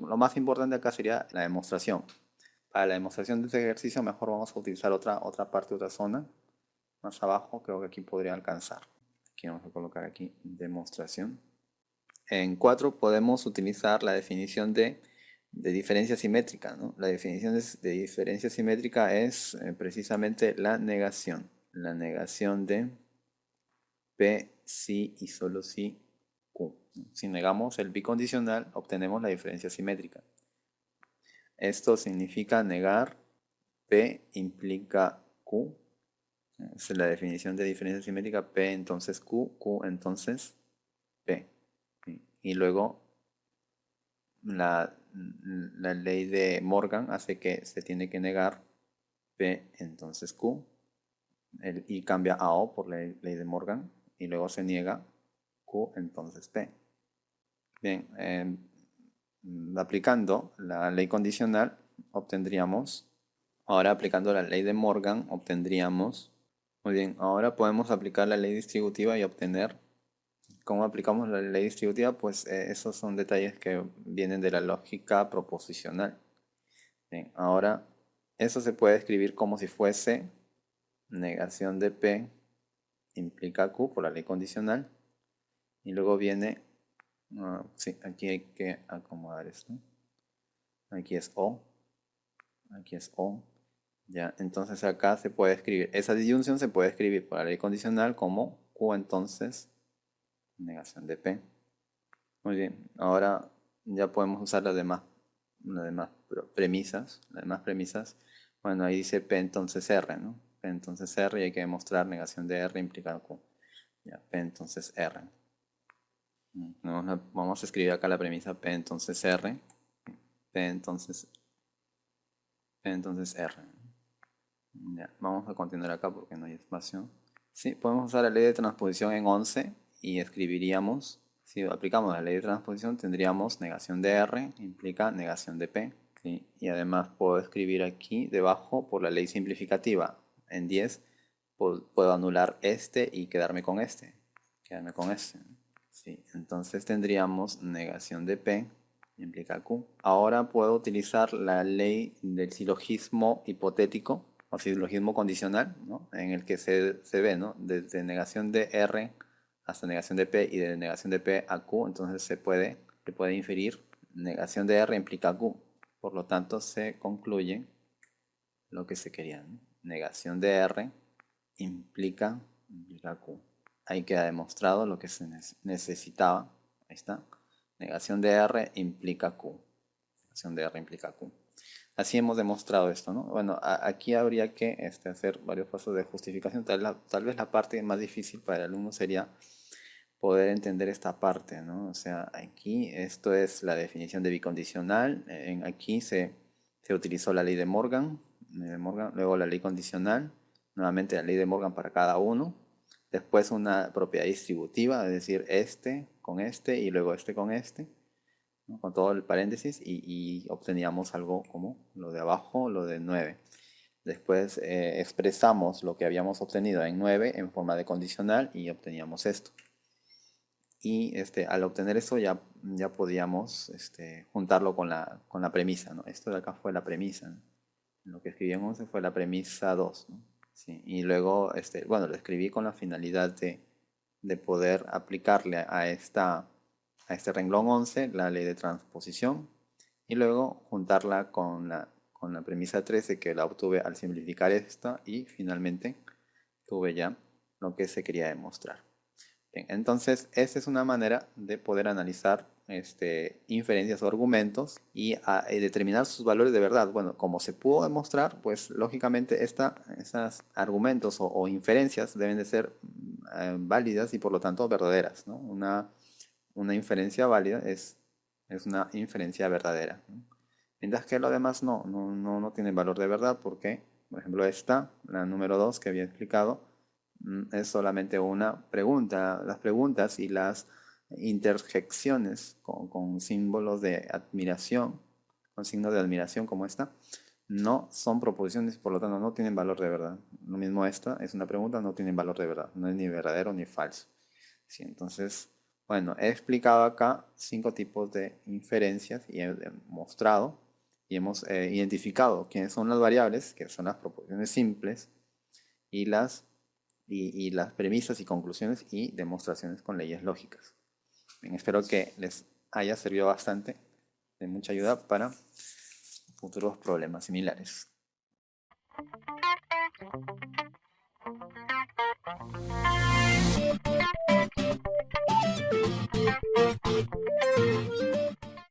lo más importante acá sería la demostración. Para la demostración de este ejercicio mejor vamos a utilizar otra, otra parte, otra zona. Más abajo creo que aquí podría alcanzar. Aquí vamos a colocar aquí demostración. En 4 podemos utilizar la definición de, diferencia simétrica. La definición de, diferencia simétrica es eh, precisamente la negación. La negación de P, si y solo si. Si negamos el bicondicional, obtenemos la diferencia simétrica. Esto significa negar P implica Q. Es la definición de diferencia simétrica. P entonces Q, Q entonces P. Y luego la, ley de Morgan hace que se tiene que negar P entonces Q. El I cambia a O por la ley de Morgan. Y luego se niega Q entonces P. Bien, em, aplicando la ley condicional obtendríamos, ahora aplicando la ley de Morgan obtendríamos, muy bien, ahora podemos aplicar la ley distributiva y obtener, ¿cómo aplicamos la ley distributiva? Pues eh, esos son detalles que vienen de la lógica proposicional. Bien, ahora eso se puede escribir como si fuese negación de P implica Q por la ley condicional y luego viene Ah, sí, aquí hay que acomodar esto. Aquí es O. Aquí es O. Ya, entonces acá se puede escribir, esa disyunción se puede escribir por la ley condicional como Q entonces negación de P. Muy bien, ahora ya podemos usar las demás, las demás premisas, las demás premisas. Bueno, ahí dice P entonces R, ¿no? P entonces R y hay que demostrar negación de R implica Q. Ya, P entonces R. Vamos a escribir acá la premisa P entonces R. P entonces, P entonces R. vamos a continuar acá porque no hay espacio. Sí, podemos usar la ley de transposición en 11 y escribiríamos, si aplicamos la ley de transposición tendríamos negación de R, implica negación de P. Y además puedo escribir aquí debajo por la ley simplificativa. En 10 puedo anular este y quedarme con este. Quedarme con este. Sí, entonces tendríamos negación de P implica Q. Ahora puedo utilizar la ley del silogismo hipotético o silogismo condicional, ¿no? en el que se, ve ¿no? desde negación de R hasta negación de P y de negación de P a Q, entonces se puede, se puede inferir negación de R implica Q. Por lo tanto, se concluye lo que se quería. Negación de R implica, implica Q ahí queda demostrado lo que se necesitaba. Ahí está. Negación de R implica Q. Negación de R implica Q. Así hemos demostrado esto, ¿no? Bueno, aquí habría que este, hacer varios pasos de justificación. Tal, vez la parte más difícil para el alumno sería poder entender esta parte, ¿no? O sea, aquí esto es la definición de bicondicional. Aquí se, se utilizó la ley de Morgan, luego la ley condicional, nuevamente la ley de Morgan para cada uno, después una propiedad distributiva, es decir, este con este y luego este con este, con todo el paréntesis y, obteníamos algo como lo de abajo, lo de 9. Después eh, expresamos lo que habíamos obtenido en 9 en forma de condicional y obteníamos esto. Y este, al obtener eso ya, ya podíamos este, juntarlo con la, con la premisa. ¿no? Esto de acá fue la premisa. Lo que escribimos fue la premisa 2. ¿no? Y luego, este, bueno, lo escribí con la finalidad de, de poder aplicarle a, esta, a este renglón 11 la ley de transposición y luego juntarla con la, con la premisa 13 que la obtuve al simplificar esta y finalmente tuve ya lo que se quería demostrar. Entonces, esta es una manera de poder analizar este, inferencias o argumentos y a, eh, determinar sus valores de verdad. Bueno, como se pudo demostrar, pues lógicamente estos argumentos o, inferencias deben de ser eh, válidas y por lo tanto verdaderas. ¿no? Una, una inferencia válida es, es una inferencia verdadera. Mientras que lo demás no, no, no, no tiene valor de verdad porque, por ejemplo, esta, la número 2 que había explicado, mm, es solamente una pregunta. Las preguntas y las interjecciones con, símbolos de admiración, con signos de admiración como esta, no son proposiciones, por lo tanto no tienen valor de verdad. Lo mismo esta es una pregunta, no tiene valor de verdad, no es ni verdadero ni falso. Sí, entonces Bueno, he explicado acá cinco tipos de inferencias y he mostrado y hemos eh, identificado quiénes son las variables, que son las proporciones simples, y las, y, las premisas y conclusiones y demostraciones con leyes lógicas. Espero que les haya servido bastante, de mucha ayuda para futuros problemas similares.